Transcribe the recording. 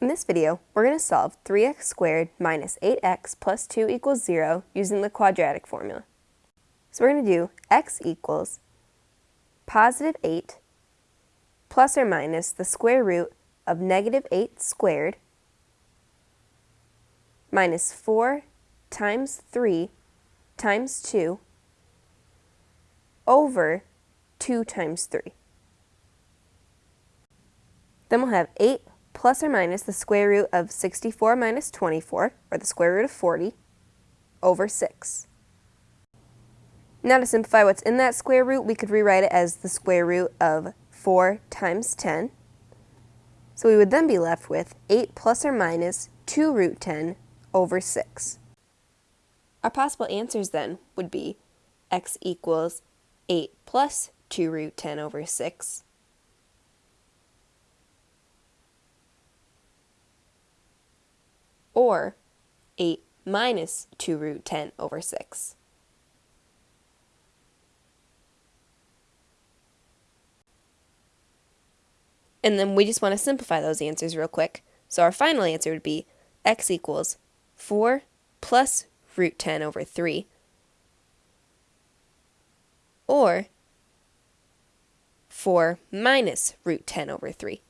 In this video, we're going to solve 3x squared minus 8x plus 2 equals 0 using the quadratic formula. So we're going to do x equals positive 8 plus or minus the square root of negative 8 squared minus 4 times 3 times 2 over 2 times 3. Then we'll have 8 plus or minus the square root of 64 minus 24, or the square root of 40, over 6. Now to simplify what's in that square root, we could rewrite it as the square root of 4 times 10. So we would then be left with 8 plus or minus 2 root 10 over 6. Our possible answers then would be x equals 8 plus 2 root 10 over 6, or 8 minus 2 root 10 over 6. And then we just want to simplify those answers real quick. So our final answer would be x equals 4 plus root 10 over 3, or 4 minus root 10 over 3.